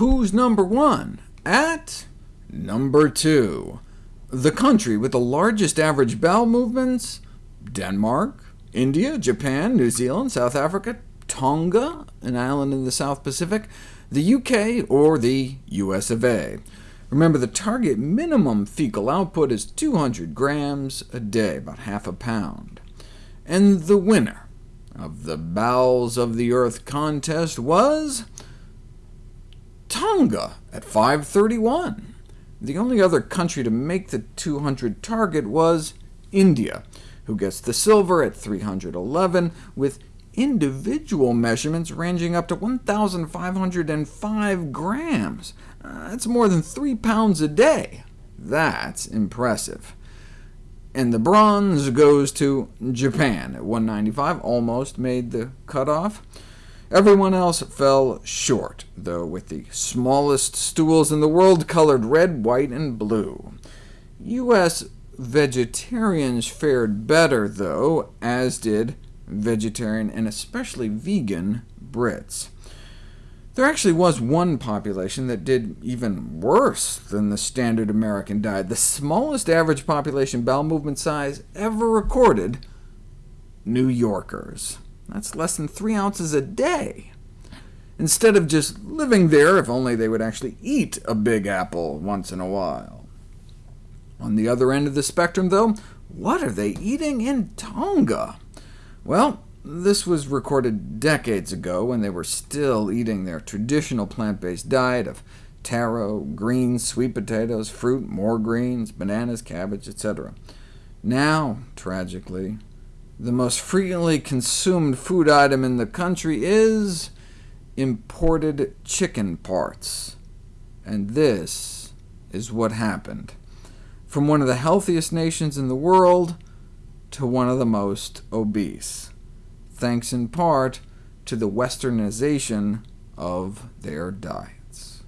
who's number one? At number two. The country with the largest average bowel movements? Denmark, India, Japan, New Zealand, South Africa, Tonga, an island in the South Pacific, the UK, or the US of A. Remember, the target minimum fecal output is 200 grams a day, about half a pound. And the winner of the Bowels of the Earth contest was Tonga at 531. The only other country to make the 200 target was India, who gets the silver at 311, with individual measurements ranging up to 1,505 grams. Uh, that's more than 3 pounds a day. That's impressive. And the bronze goes to Japan at 195, almost made the cutoff. Everyone else fell short, though, with the smallest stools in the world colored red, white, and blue. U.S. vegetarians fared better, though, as did vegetarian and especially vegan Brits. There actually was one population that did even worse than the standard American diet. The smallest average population bowel movement size ever recorded, New Yorkers. That's less than 3 ounces a day. Instead of just living there, if only they would actually eat a big apple once in a while. On the other end of the spectrum, though, what are they eating in Tonga? Well, this was recorded decades ago, when they were still eating their traditional plant-based diet of taro, greens, sweet potatoes, fruit, more greens, bananas, cabbage, etc. Now, tragically, the most frequently consumed food item in the country is imported chicken parts. And this is what happened. From one of the healthiest nations in the world to one of the most obese, thanks in part to the westernization of their diet.